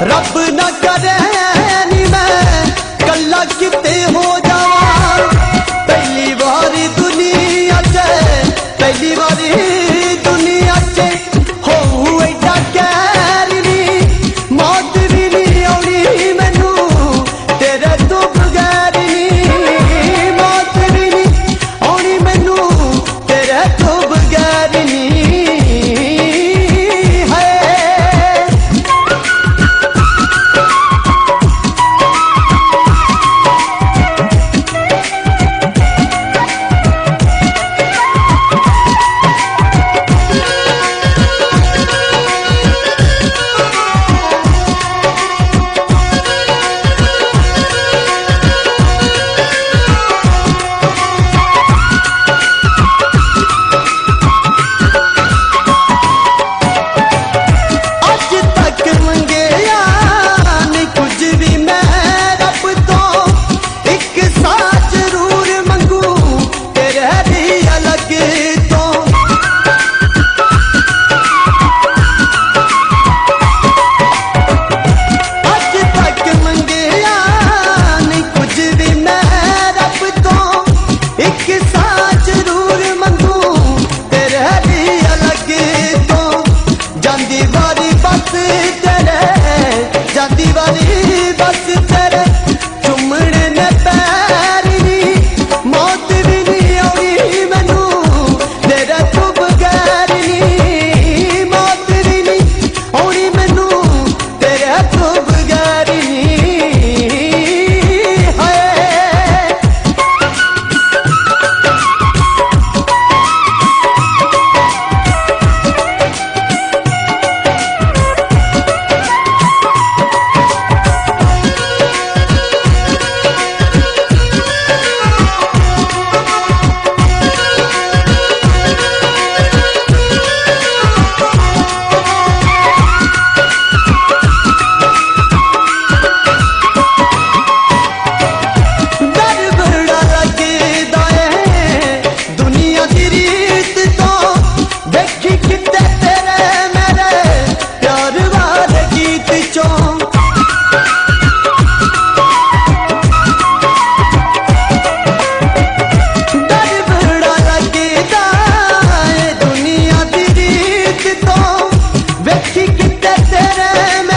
Rabbim ਵਾਰੀ ਬਸ ਤੇਰੇ ਜਾਂਦੀ ਵਾਰੀ ਬਸ tere mein